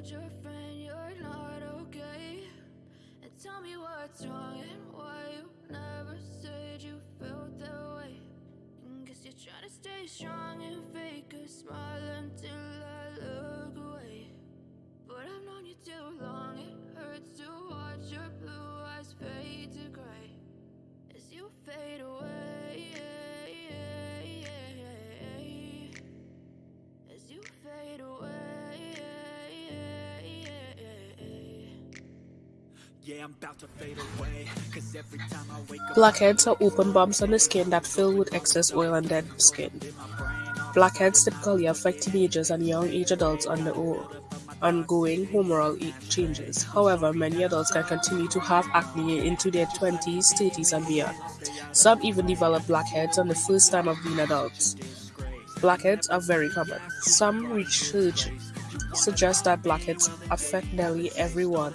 told your friend you're not okay? And tell me what's wrong and why you never said you felt that way. And guess you're trying to stay strong and fake a smile until I look away. But I've known you too long, it hurts to watch your blue eyes fade to gray Blackheads are open bumps on the skin that fill with excess oil and dead skin. Blackheads typically affect teenagers and young age adults under ongoing hormonal changes. However, many adults can continue to have acne into their 20s, 30s, and beyond. Some even develop blackheads on the first time of being adults. Blackheads are very common. Some research suggests that blackheads affect nearly everyone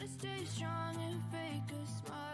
to stay strong and fake a smile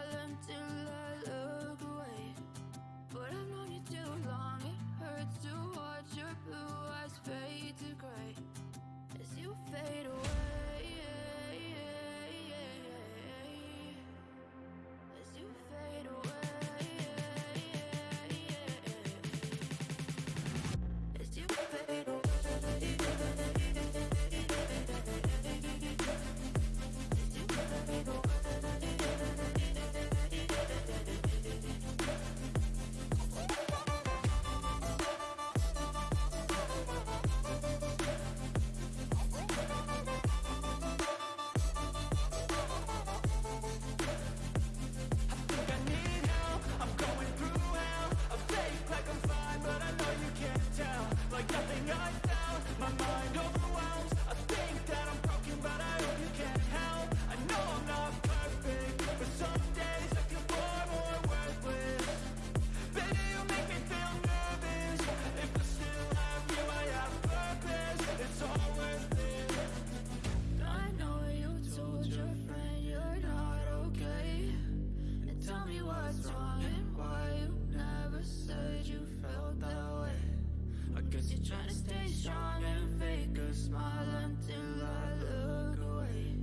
trying to stay strong and fake a smile until I look away.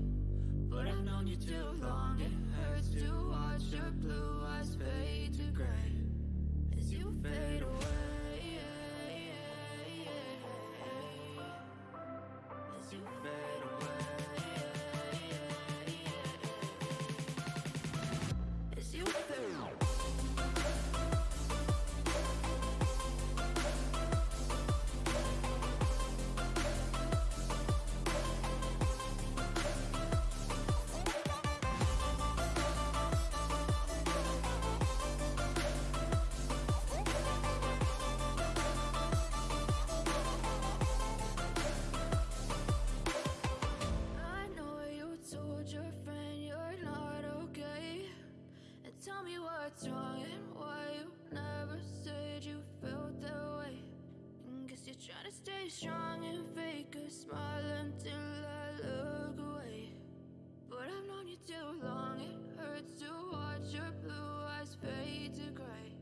But I've known you too long, it hurts to watch your blue eyes fade to gray Trying to stay strong and fake a smile until I look away. But I've known you too long, it hurts to watch your blue eyes fade to gray.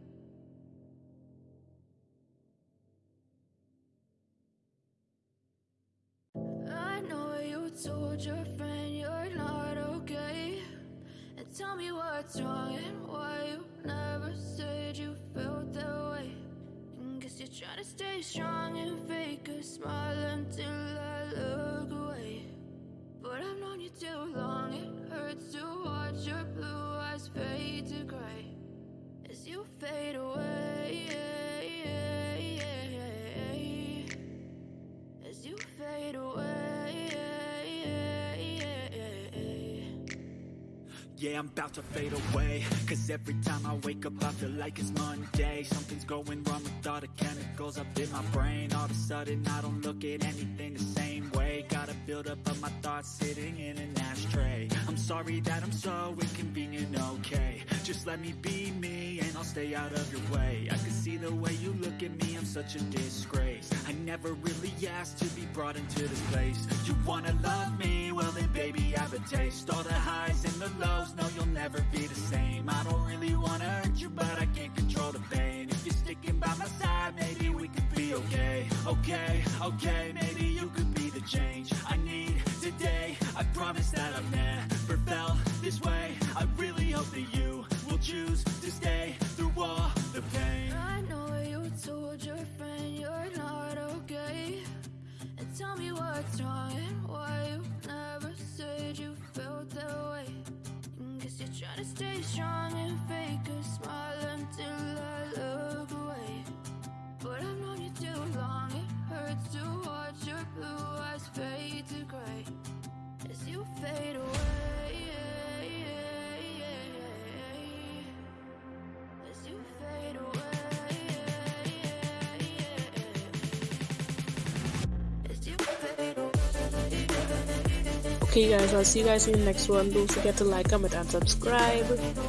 I know you told your friend you're not okay. And tell me what's wrong to stay strong and fake a smile until I look away. But I've known you too long, it hurts to watch your blue eyes fade to gray as you fade away. As you fade away. Yeah, I'm about to fade away Cause every time I wake up I feel like it's Monday Something's going wrong with all the chemicals chemicals up in my brain. All of a sudden I don't look at anything the same way. Gotta build up of my thoughts sitting in an ashtray. I'm sorry that I'm so inconvenient, okay. Just let me be me and I'll stay out of your way. I can see the way you look at me, I'm such a disgrace. I never really asked to be brought into this place. You wanna love me? Well then baby I have a taste. All the highs and the lows, no you'll never be the same Okay, maybe you could be the change I need today I promise that I've never felt this way I really hope that you will choose to stay through all the pain I know you told your friend you're not okay. And tell me what's wrong and why you never said you felt that way. Guess you're trying to stay strong and Okay, guys, I'll see you guys in the next one. Don't forget to like, comment, and subscribe.